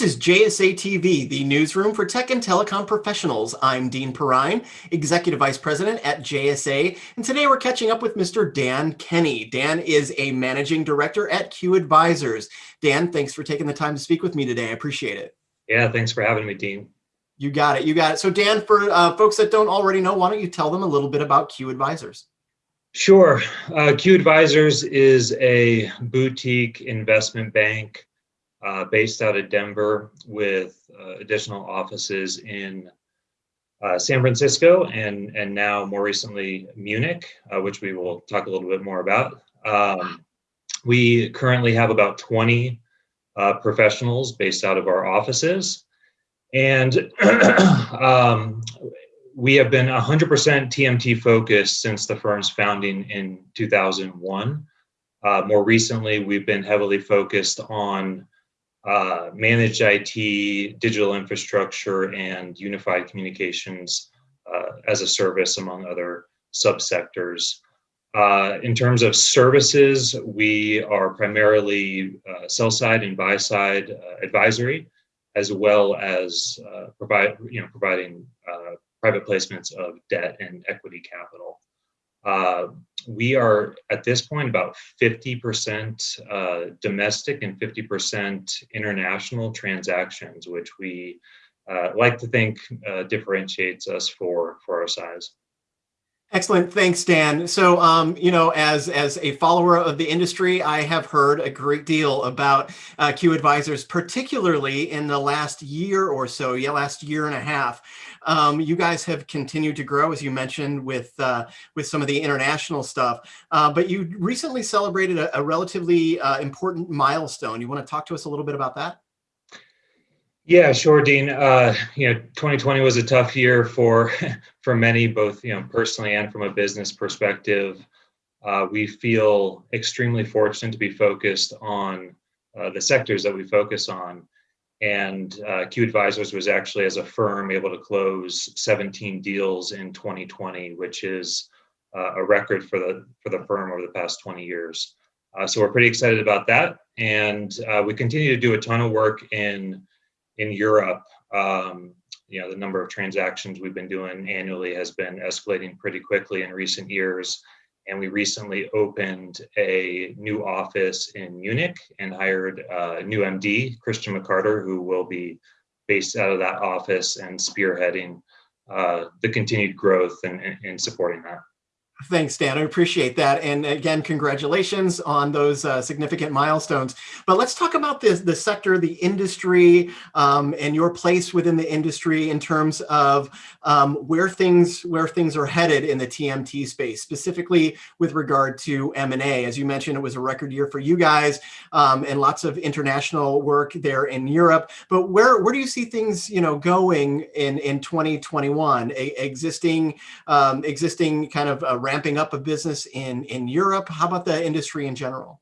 This is JSA TV, the newsroom for tech and telecom professionals. I'm Dean Perrine, Executive Vice President at JSA, and today we're catching up with Mr. Dan Kenny. Dan is a Managing Director at Q Advisors. Dan, thanks for taking the time to speak with me today. I appreciate it. Yeah, thanks for having me, Dean. You got it, you got it. So Dan, for uh, folks that don't already know, why don't you tell them a little bit about Q Advisors? Sure. Uh, Q Advisors is a boutique investment bank uh, based out of Denver with uh, additional offices in uh, San Francisco and, and now more recently Munich, uh, which we will talk a little bit more about. Um, we currently have about 20 uh, professionals based out of our offices. And um, we have been 100% TMT focused since the firm's founding in 2001. Uh, more recently, we've been heavily focused on uh, managed IT, digital infrastructure, and unified communications uh, as a service, among other subsectors. Uh, in terms of services, we are primarily uh, sell side and buy side uh, advisory, as well as uh, provide you know providing private placements of debt and equity capital. We are at this point about 50% uh, domestic and 50% international transactions, which we uh, like to think uh, differentiates us for, for our size. Excellent. Thanks, Dan. So, um, you know, as as a follower of the industry, I have heard a great deal about uh, Q Advisors, particularly in the last year or so, yeah, last year and a half. Um, you guys have continued to grow, as you mentioned, with uh, with some of the international stuff. Uh, but you recently celebrated a, a relatively uh, important milestone. You want to talk to us a little bit about that? Yeah, sure, Dean. Uh, you know, 2020 was a tough year for for many, both you know personally and from a business perspective. Uh, we feel extremely fortunate to be focused on uh, the sectors that we focus on. And uh, Q Advisors was actually, as a firm, able to close 17 deals in 2020, which is uh, a record for the for the firm over the past 20 years. Uh, so we're pretty excited about that, and we continue to do a ton of work in in Europe, um, you know, the number of transactions we've been doing annually has been escalating pretty quickly in recent years. And we recently opened a new office in Munich and hired a new MD, Christian McCarter, who will be based out of that office and spearheading uh, the continued growth and, and supporting that. Thanks, Dan. I appreciate that. And again, congratulations on those uh, significant milestones. But let's talk about this, the sector, the industry, um, and your place within the industry in terms of um, where things where things are headed in the TMT space, specifically with regard to M&A. As you mentioned, it was a record year for you guys um, and lots of international work there in Europe. But where, where do you see things you know, going in, in 2021? A, existing, um, existing kind of ramping up a business in, in Europe? How about the industry in general?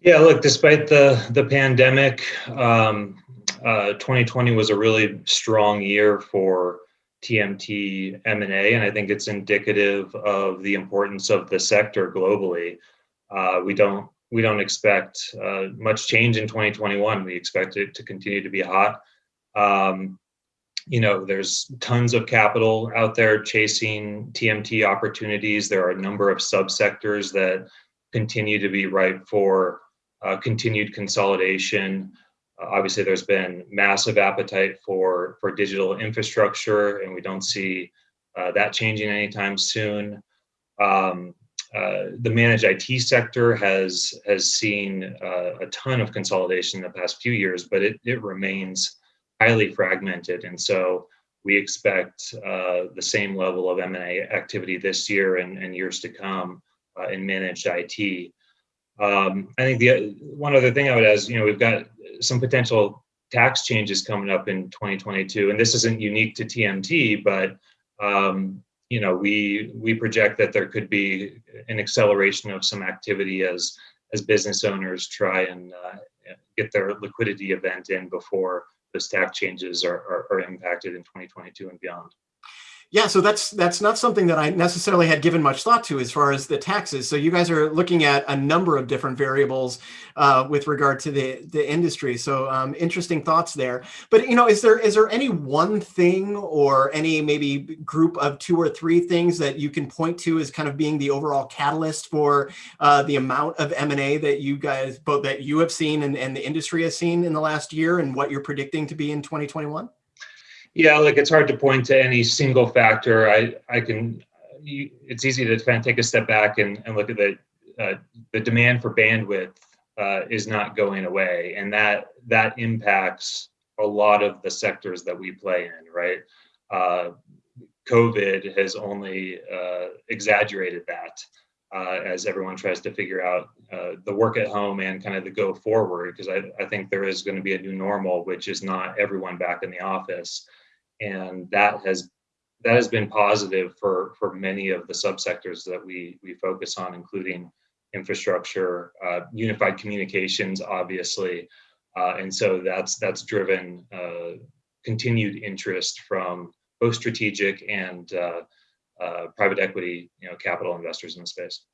Yeah, look, despite the, the pandemic, um, uh, 2020 was a really strong year for TMT M&A, and I think it's indicative of the importance of the sector globally. Uh, we don't we don't expect uh, much change in 2021. We expect it to continue to be hot. Um, you know, there's tons of capital out there chasing TMT opportunities. There are a number of subsectors that continue to be ripe for uh, continued consolidation. Uh, obviously, there's been massive appetite for for digital infrastructure, and we don't see uh, that changing anytime soon. Um, uh, the managed IT sector has has seen uh, a ton of consolidation in the past few years, but it, it remains highly fragmented. And so we expect uh, the same level of M&A activity this year and, and years to come uh, in managed IT. Um, I think the one other thing I would add is, you know, we've got some potential tax changes coming up in 2022, and this isn't unique to TMT, but um, you know, we we project that there could be an acceleration of some activity as as business owners try and uh, get their liquidity event in before those tax changes are, are, are impacted in 2022 and beyond. Yeah, so that's that's not something that I necessarily had given much thought to as far as the taxes. So you guys are looking at a number of different variables uh, with regard to the the industry. So um, interesting thoughts there. But you know, is there is there any one thing or any maybe group of two or three things that you can point to as kind of being the overall catalyst for uh, the amount of M and A that you guys both that you have seen and, and the industry has seen in the last year, and what you're predicting to be in 2021? Yeah, like it's hard to point to any single factor. I I can. It's easy to kind of take a step back and, and look at the uh, the demand for bandwidth uh, is not going away, and that that impacts a lot of the sectors that we play in. Right, uh, COVID has only uh, exaggerated that. Uh, as everyone tries to figure out uh, the work at home and kind of the go forward, because I, I think there is going to be a new normal, which is not everyone back in the office and that has that has been positive for for many of the subsectors that we we focus on, including infrastructure, uh, unified communications, obviously, uh, and so that's that's driven uh, continued interest from both strategic and uh, uh, private equity, you know, capital investors in the space.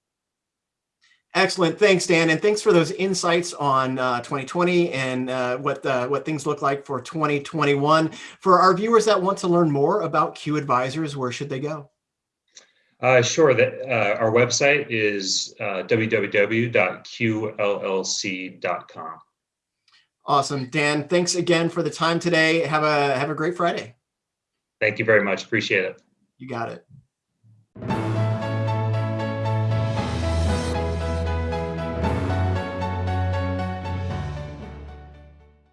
Excellent. Thanks, Dan. And thanks for those insights on uh, 2020 and uh, what, uh, what things look like for 2021. For our viewers that want to learn more about Q Advisors, where should they go? Uh, sure. That uh, our website is uh, www.qllc.com. Awesome, Dan. Thanks again for the time today. Have a have a great Friday. Thank you very much. Appreciate it. You got it.